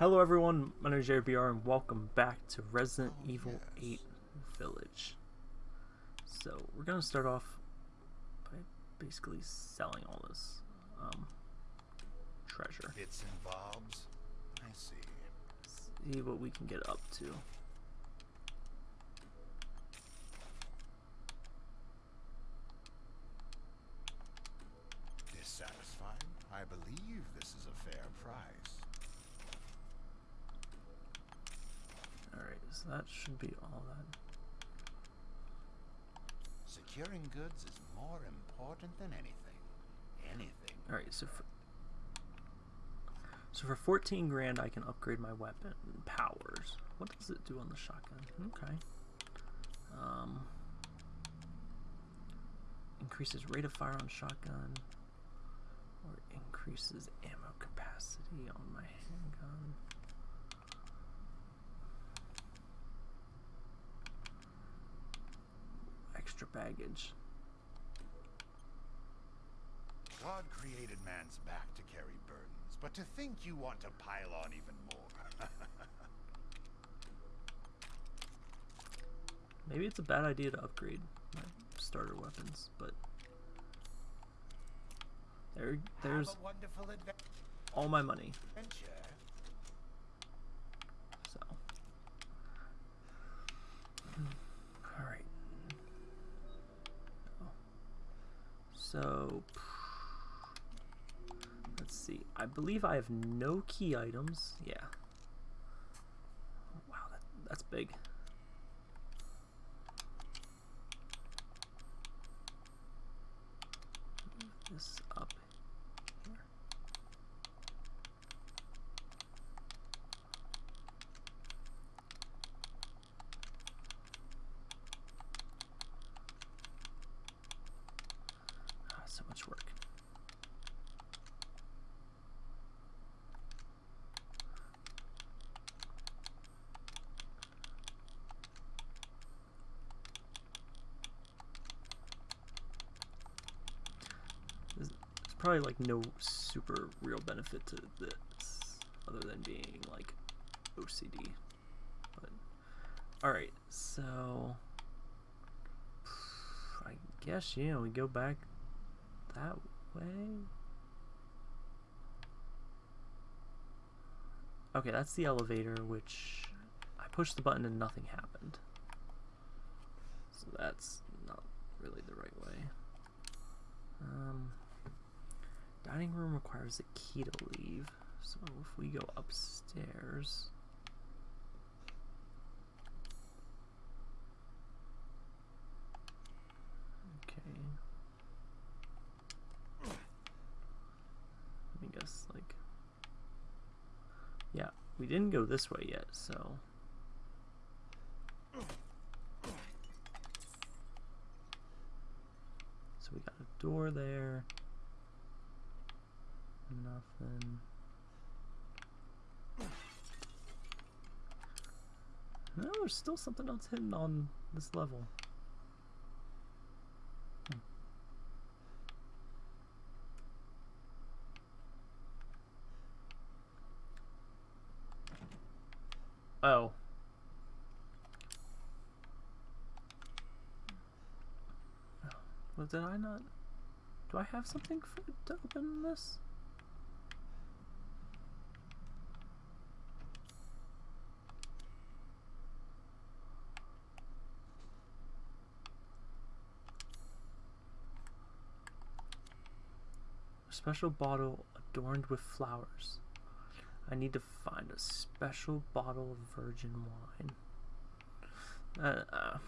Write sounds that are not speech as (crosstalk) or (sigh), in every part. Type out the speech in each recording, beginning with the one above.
Hello everyone, my name is JBR and welcome back to Resident Oh, Evil yes. 8 Village. So we're gonna start off by basically selling all this um, treasure. Bits and bobs. I see. See what we can get up to. Dissatisfied? I believe this is a fair price. Alright, so that should be all that. Securing goods is more important than anything. Anything. Alright, so for so for 14 grand I can upgrade my weapon powers. What does it do on the shotgun? Okay. Um increases rate of fire on shotgun or increases ammo capacity on my Extra baggage. God created man's back to carry burdens, but to think you want to pile on even more. (laughs) Maybe it's a bad idea to upgrade my starter weapons, but there, there's Have a wonderful adventure. all my money. So, all right. Oh. So, let's see. I believe I have no key items. Yeah. Wow, that, that's big. Move this up here. Ah, so much work. There's, there's probably like no super real benefit to this other than being like OCD. But all right, so I guess yeah, we go back that way. Okay, that's the elevator, which I pushed the button and nothing happened. So that's not really the right way. Um, dining room requires a key to leave. So if we go upstairs. Okay. Let me guess, like. Yeah, we didn't go this way yet, so. So we got a door there. Nothing. No, there's still something else hidden on this level. Hmm. Oh. Well, did I not? Do I have something for, to open this? Special bottle adorned with flowers. I need to find a special bottle of virgin wine. Uh, uh,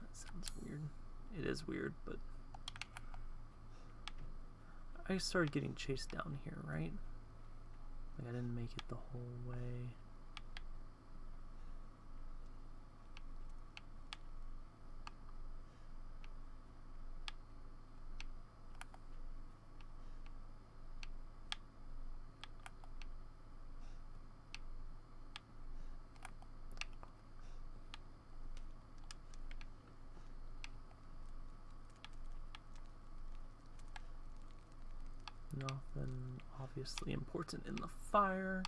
that sounds weird. It is weird, but I started getting chased down here, right? Like I didn't make it the whole way. Off obviously important in the fire.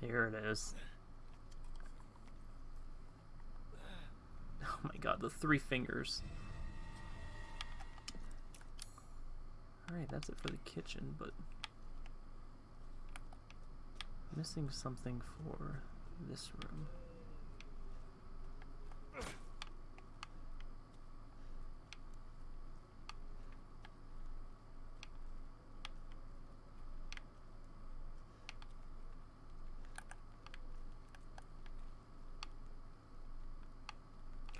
Here it is. Oh my god, the three fingers. Alright, that's it for the kitchen, but... Missing something for this room.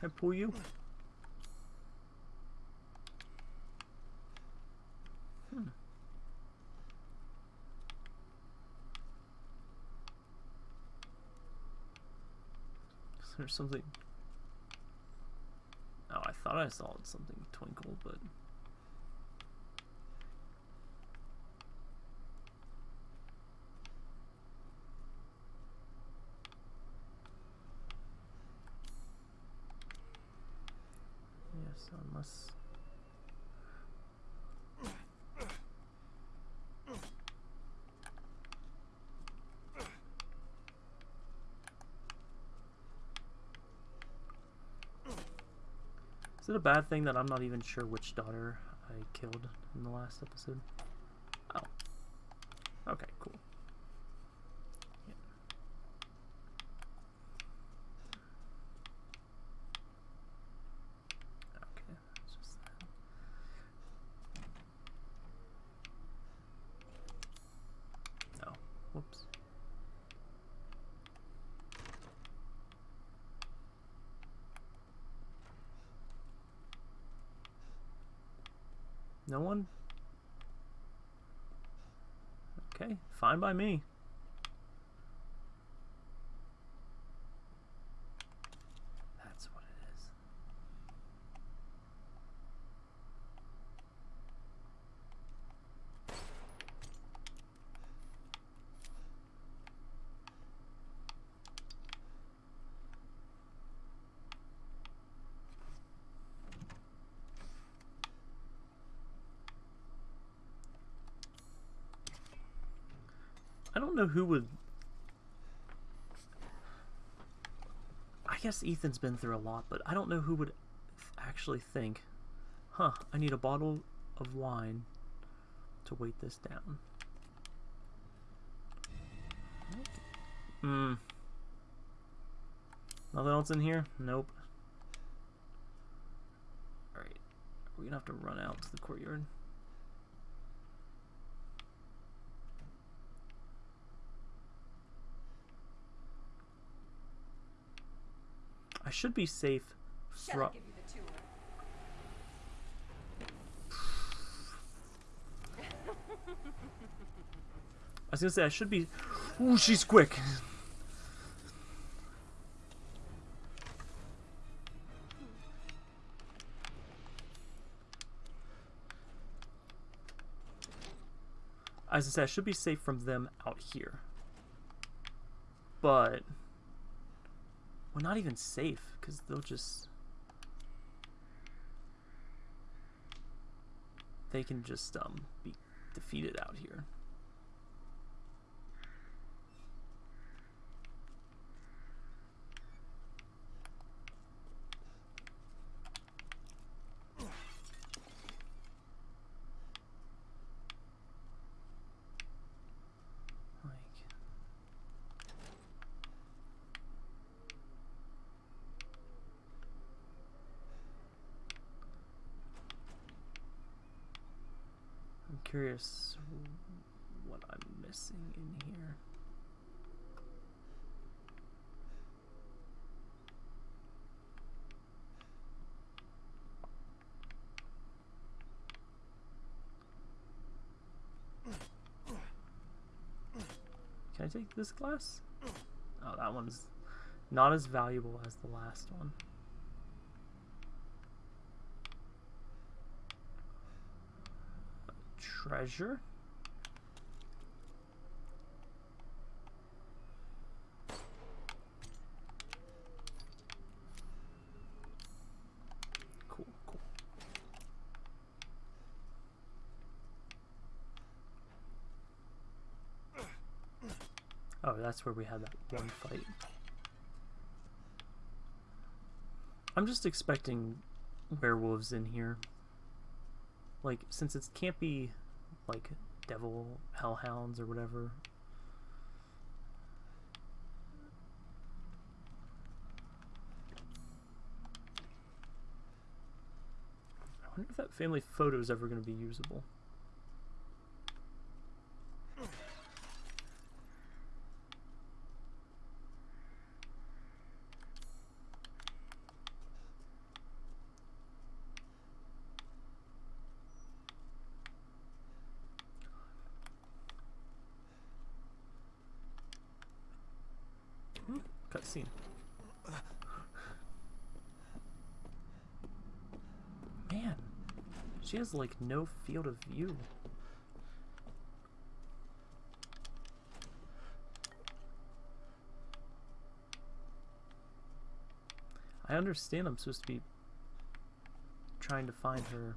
I pull you? Hmm. Something? Oh, I thought I saw something twinkle, but. Is it a bad thing that I'm not even sure which daughter I killed in the last episode? Oh. Okay, cool. Yeah. Okay, that's just that. Oh, whoops. No one? Okay, fine by me. That's what it is. I don't know who would. I guess Ethan's been through a lot, but I don't know who would actually think, huh, I need a bottle of wine to weight this down. Hmm. Nothing else in here? Nope. Alright. We're gonna have to run out to the courtyard. Should be safe from. I you the? (laughs) I was gonna say I should be. Ooh, she's quick. As I said, I should be safe from them out here. But we're not even safe because they'll just. They can just um be defeated out here. Like. I'm curious what I'm missing in here. Can I take this glass? Oh, that one's not as valuable as the last one. Treasure. Cool, cool. Oh, that's where we had that one fight. I'm just expecting werewolves in here. Like, since it can't be, like, devil hellhounds or whatever. I wonder if that family photo is ever going to be usable. Cutscene. Man, has like no field of view. I understand I'm supposed to be trying to find her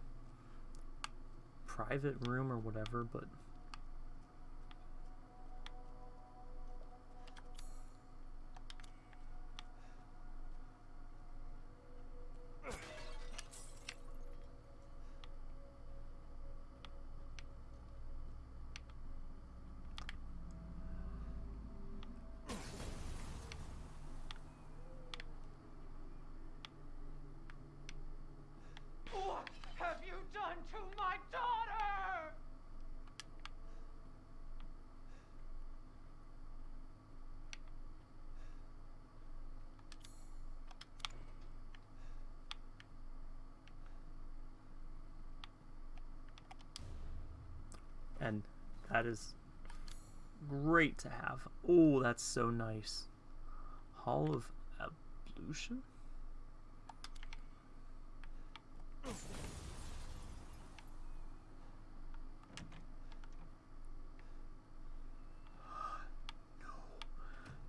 private room or whatever, but What have you done to my daughter? and that is great to have. Oh, that's so nice. Hall of Ablution?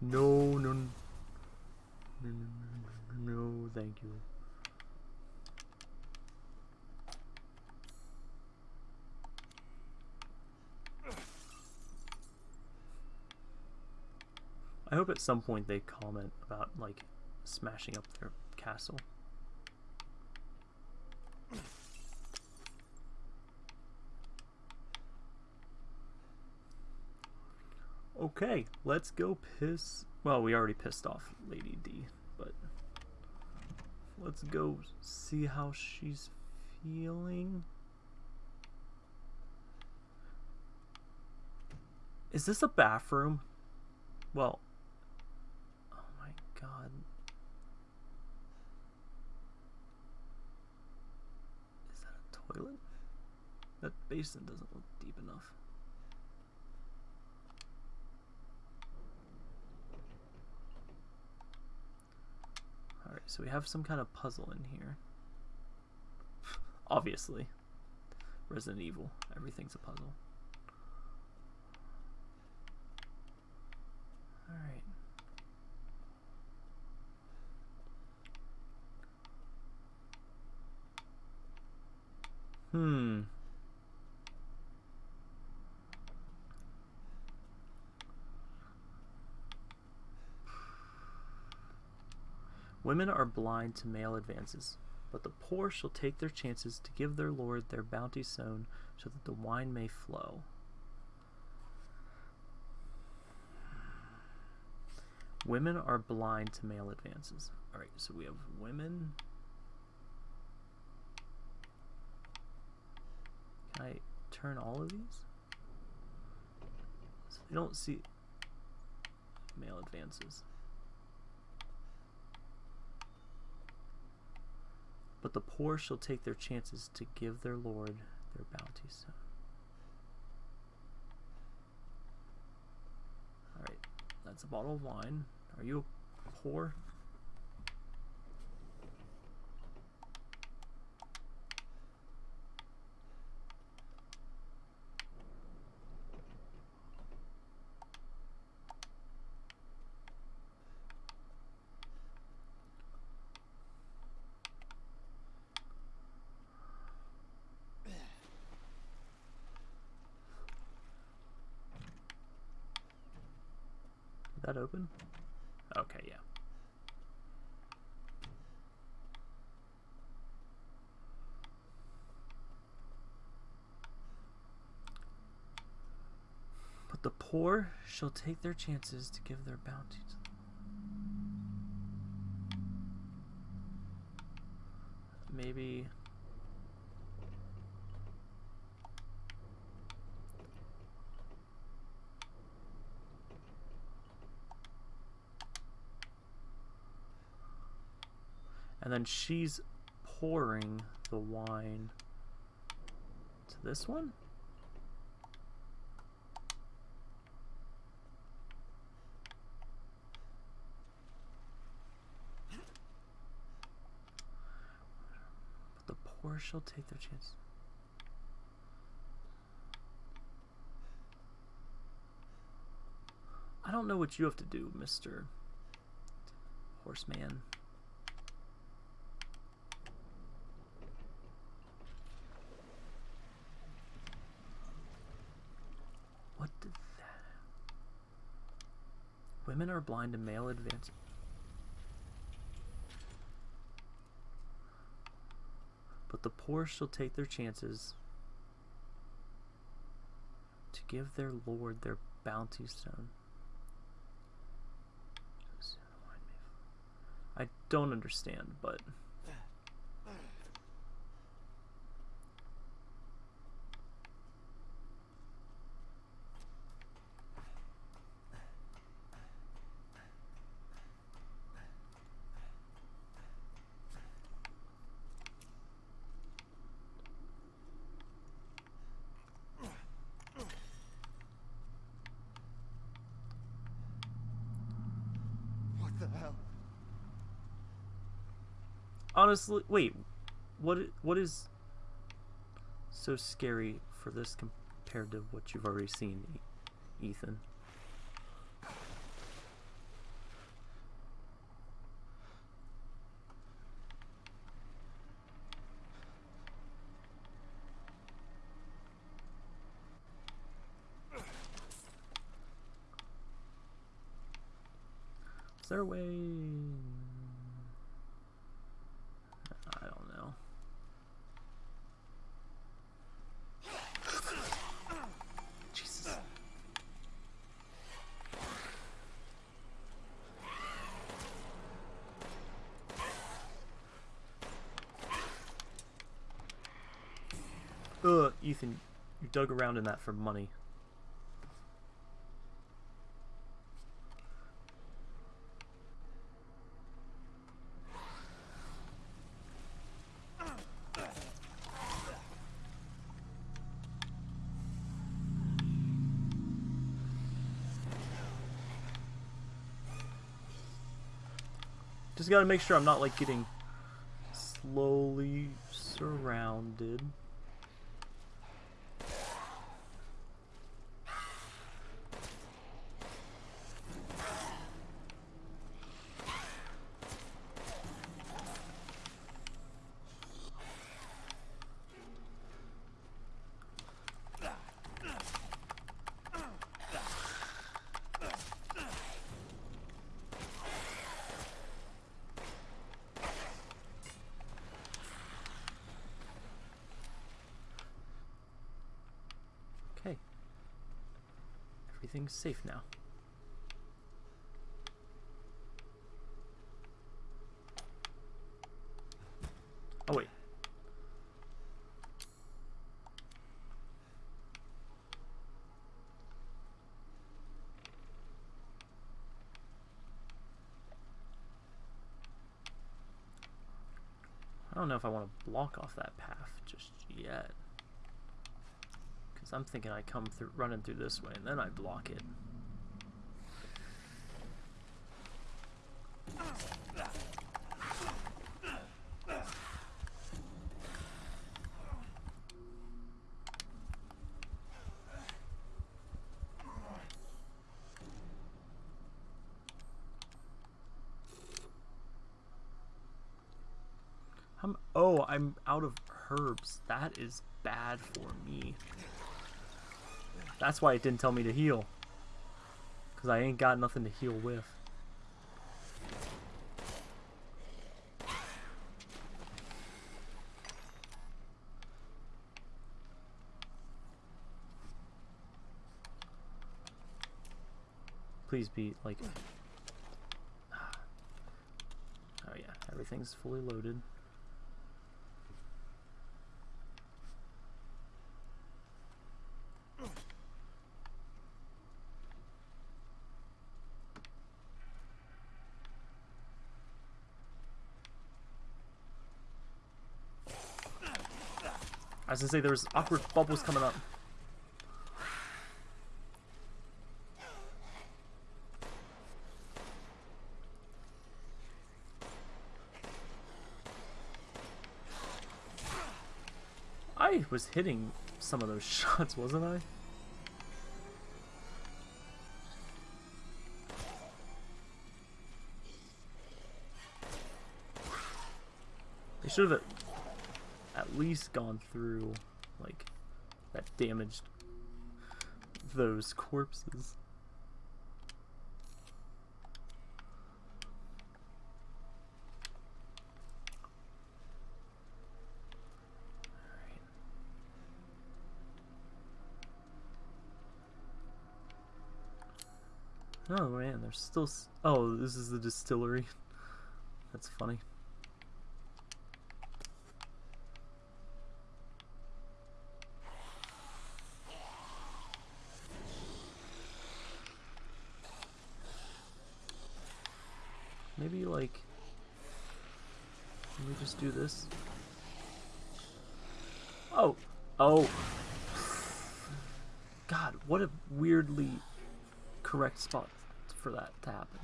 No, no, no, no, no, no, no, thank you. I hope at some point they comment about like smashing up their castle. Okay, let's go piss. Well, we already pissed off Lady D, but let's go see how she's feeling. Is this a bathroom? Well, god. Is that a toilet? That basin doesn't look deep enough. Alright, so we have some kind of puzzle in here. (laughs) Obviously. Resident Evil. Everything's a puzzle. Alright. Hmm. Women are blind to male advances, but the poor shall take their chances to give their lord their bounty sown, so that the wine may flow. Women are blind to male advances. Alright, so we have women. Can I turn all of these? So they don't see male advances. But the poor shall take their chances to give their lord their bounties. Alright, that's a bottle of wine. Are you poor? That open? Okay, yeah. But the poor shall take their chances to give their bounty to Maybe And then she's pouring the wine to this one? But the poor shall take their chance. I don't know what you have to do, Mr. Horseman. What did that? Women are blind to male advance. But the poor shall take their chances to give their lord their bounty stone. I don't understand, but. What the hell? Honestly, wait. What what is so scary for this compared to what you've already seen, Ethan? Is there a way? I don't know. Jesus. Ugh, Ethan, in that for money. Just gotta make sure I'm not like getting slowly surrounded. Okay. Everything's safe now. Oh wait. I don't know if I want to block off that path just yet. I'm thinking I come through running through this way and then I block it. Oh, I'm out of herbs. That is bad for me. That's why it didn't tell me to heal. Because I ain't got nothing to heal with. Please be like. (sighs) Ah. Oh yeah, everything's fully loaded. I was gonna say there's awkward bubbles coming up. I was hitting some of those (laughs) shots, wasn't I? They should have at least gone through, like, that damaged those corpses. Oh man, there's still. Oh, this is the distillery. (laughs) That's funny. Maybe like. Let me just do this. Oh, oh. God, what a weirdly correct spot for that to happen.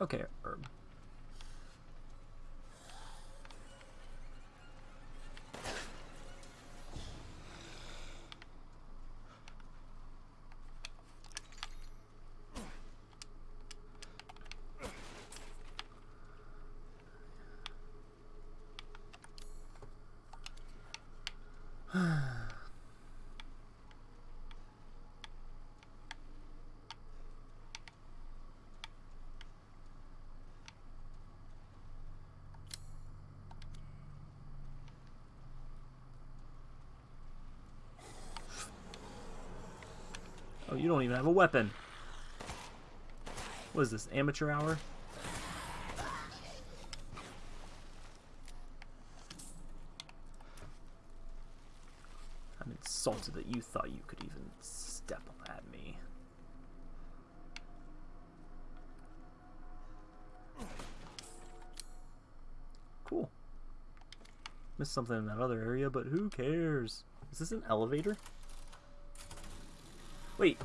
Okay, herb. You don't even have a weapon. What is this, amateur hour? I'm insulted that you thought you could even step at me. Cool. Missed something in that other area, but who cares? Is this an elevator? Wait.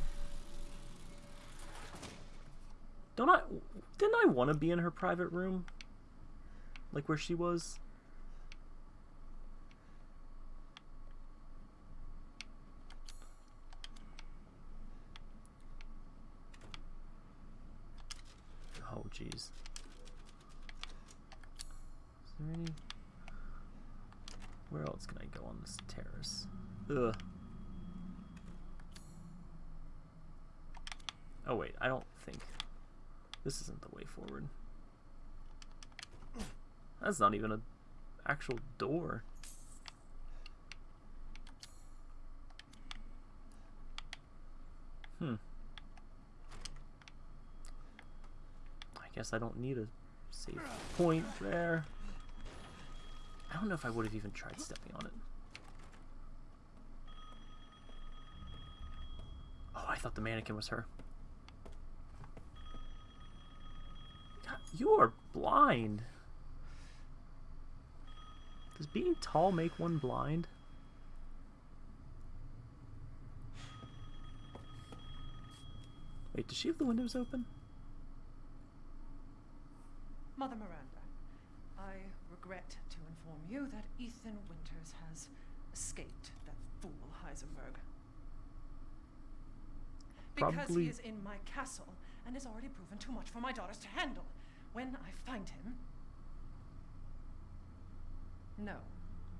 Don't I... Didn't I want to be in her private room? Like where she was? Oh, jeez. Is there any... Where else can I go on this terrace? Ugh. Oh wait, I don't think... This isn't the way forward. That's not even an actual door. Hmm. I guess I don't need a safe point there. I don't know if I would have even tried stepping on it. Oh, I thought the mannequin was her. God, you are blind. Does being tall make one blind? Wait, does she have the windows open? Mother Miranda, I regret to inform you that Ethan Winters has escaped that fool Heisenberg. Because Probably- he is in my castle and has already proven too much for my daughters to handle. When I find him. No,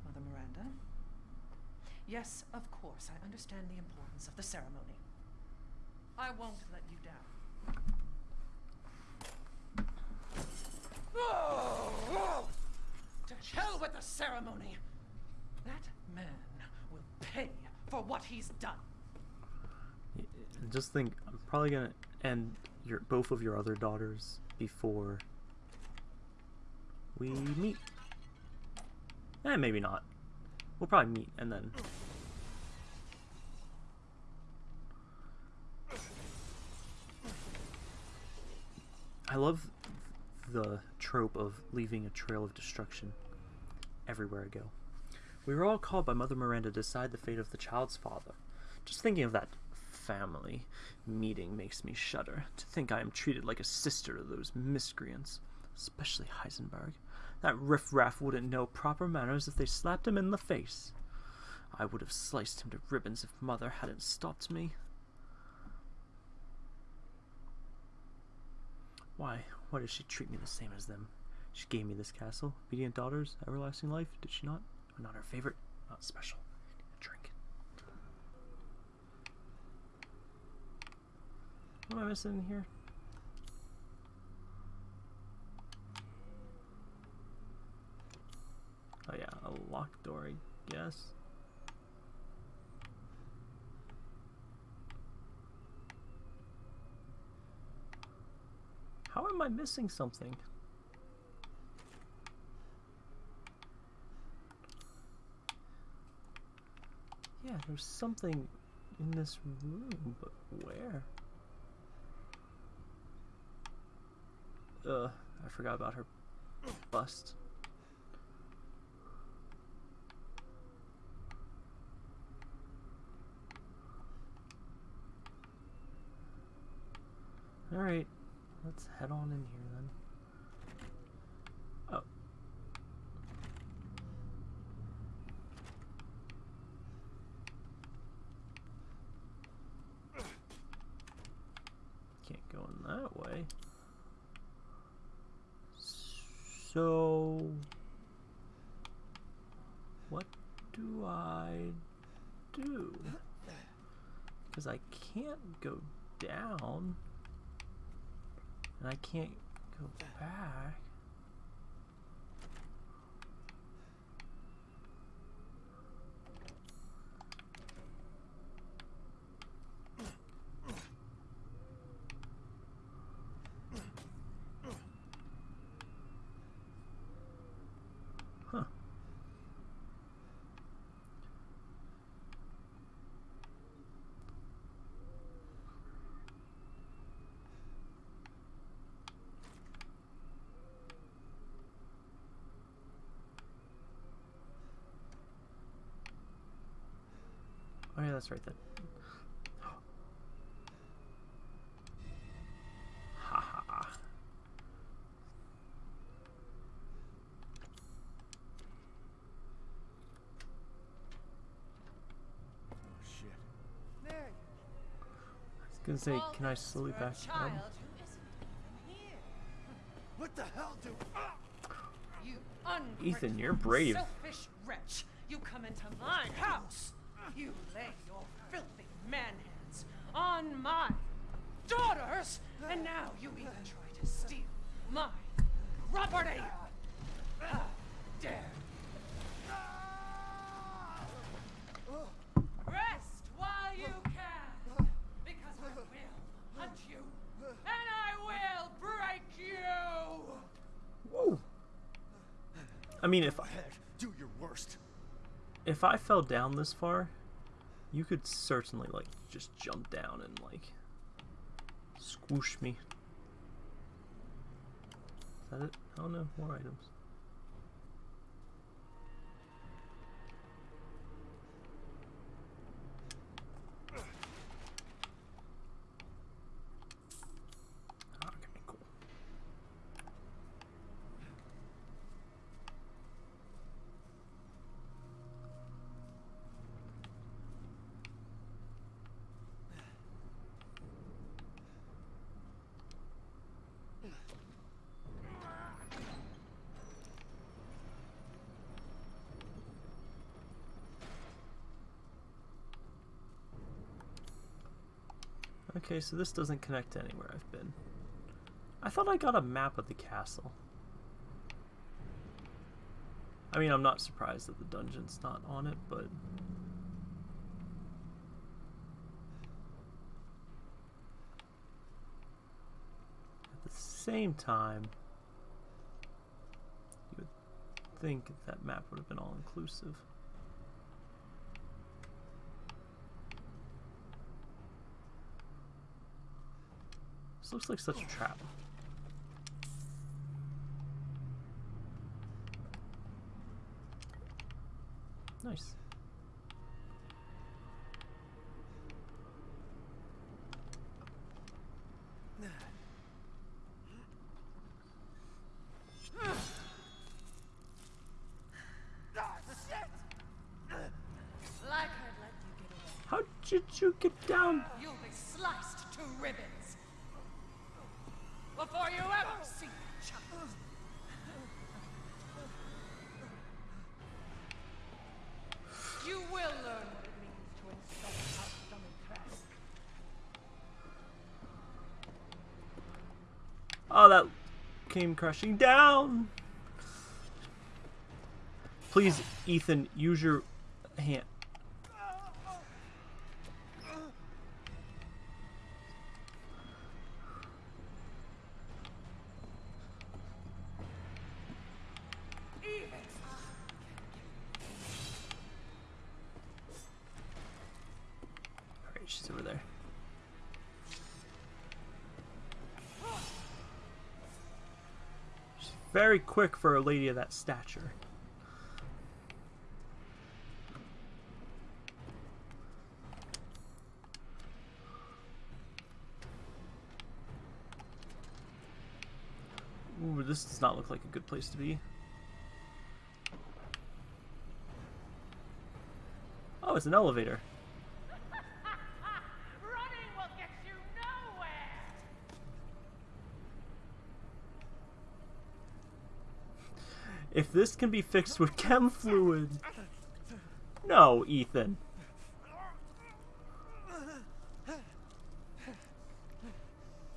Mother Miranda. Yes, of course, I understand the importance of the ceremony. I won't let you down. To hell with the ceremony! That man will pay for what he's done. Just think, I'm probably gonna end your both of your other daughters before we meet. Eh, maybe not. We'll probably meet and then. I love the trope of leaving a trail of destruction everywhere I go. We were all called by Mother Miranda to decide the fate of the child's father. Just thinking of that family meeting makes me shudder. To think I am treated like a sister to those miscreants, especially Heisenberg. That riffraff wouldn't know proper manners if they slapped him in the face. I would have sliced him to ribbons if Mother hadn't stopped me. Why? Why does she treat me the same as them? She gave me this castle, obedient daughters, everlasting life, did she not? Not her favorite, not special. A drink. What am I missing in here? Oh yeah, a locked door, I guess. How am I missing something? Yeah, there's something in this room, but where? Ugh, I forgot about her bust. Alright, let's head on in here then. Oh. Can't go in that way. So, what do I do? Because I can't go down, and I can't go back. That's right then. Ha ha ha. Oh shit. I was gonna say, can I slowly back up? child who isn't even here. What the hell do? Ah! You ungrateful, Ethan, you're brave. Selfish wretch. You come into my house. You lay your filthy man hands on my daughters, and now you even try to steal my property. How dare Rest while you can, because I will hunt you, and I will break you. Whoa. I mean, if worst. If I fell down this far, you could certainly like just jump down and like squoosh me. Is that it? I don't know. More items. Okay, cool. Okay, so this doesn't connect to anywhere I've been. I thought I got a map of the castle. I mean, I'm not surprised that the dungeon's not on it, but... At the same time, you would think that map would have been all-inclusive. This looks like such a trap. Nice. Like I'd let you get away. How did you get down? You'll be sliced to ribbons. Before you ever see the child. You will learn what it means to insult our stomach crest. Oh, that came crashing down. Please, Ethan, use your very quick for a lady of that stature. Ooh, this does not look like a good place to be. Oh, it's an elevator. Running will get you nowhere. If this can be fixed with (laughs) chem fluid. No, Ethan.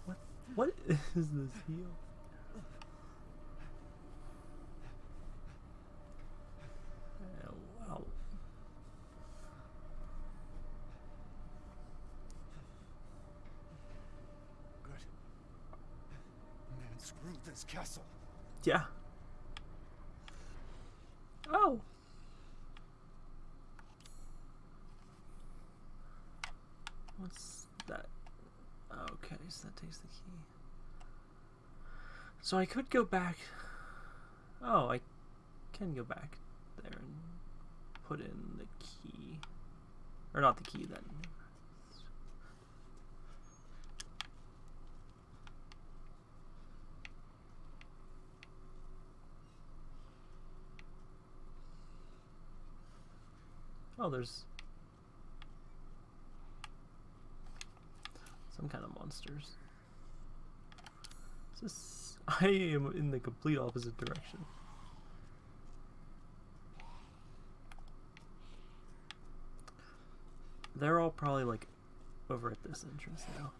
What what is this heel? Oh, wow. Good. Man screwed this castle. Yeah. Oh. That? Okay, so that takes the key. So I could go back. Oh, I can go back there and put in the key. Or not the key, then. Oh, there's some kind of monsters. Is this? (laughs) I am in the complete opposite direction. They're all probably like over at this entrance now.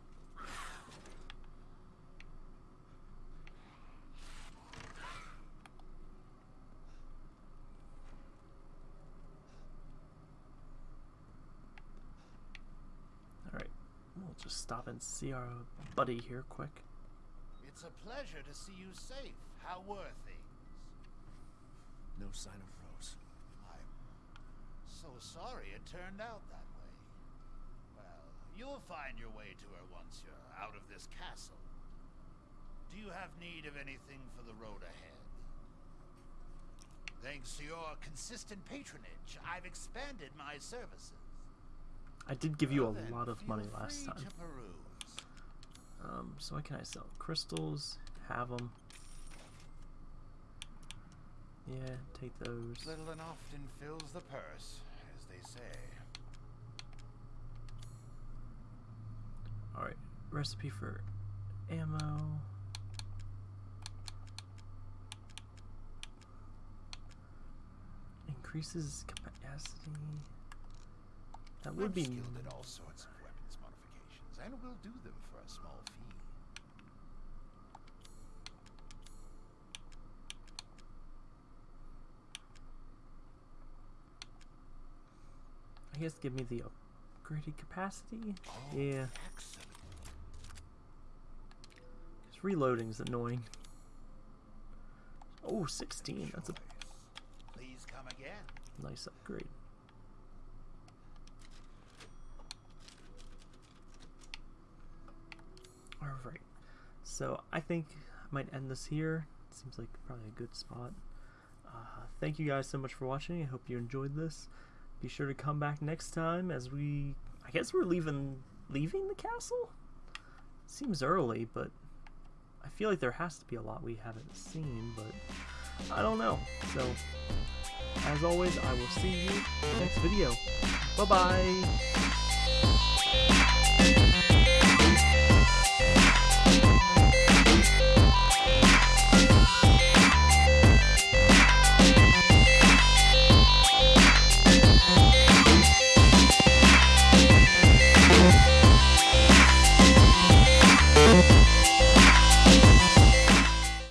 Alright, we'll just stop and see our buddy here quick. It's a pleasure to see you safe. How were things? No sign of Rose. I'm so sorry it turned out that way. Well, you'll find your way to her once you're out of this castle. Do you have need of anything for the road ahead? Thanks to your consistent patronage, I've expanded my services. I did give you a lot of money last time. To peruse. Um, so what can I sell? Crystals, have them. Yeah, take those. Little and often fills the purse, as they say. Alright, recipe for ammo. Increases capacity. That would I'm be skilled at all sorts of modifications. and we'll do them for a small fee. I guess give me the upgraded capacity. Oh, Yeah, Excellent. because reloading is annoying. Oh, 16. That's a Please come again. nice upgrade. Alright, so I think I might end this here. Seems like probably a good spot. Uh, thank you guys so much for watching. I hope you enjoyed this. Be sure to come back next time as we. I guess we're leaving leaving the castle. Seems early, but I feel like there has to be a lot we haven't seen, but I don't know. So, as always, I will see you next video. Bye bye.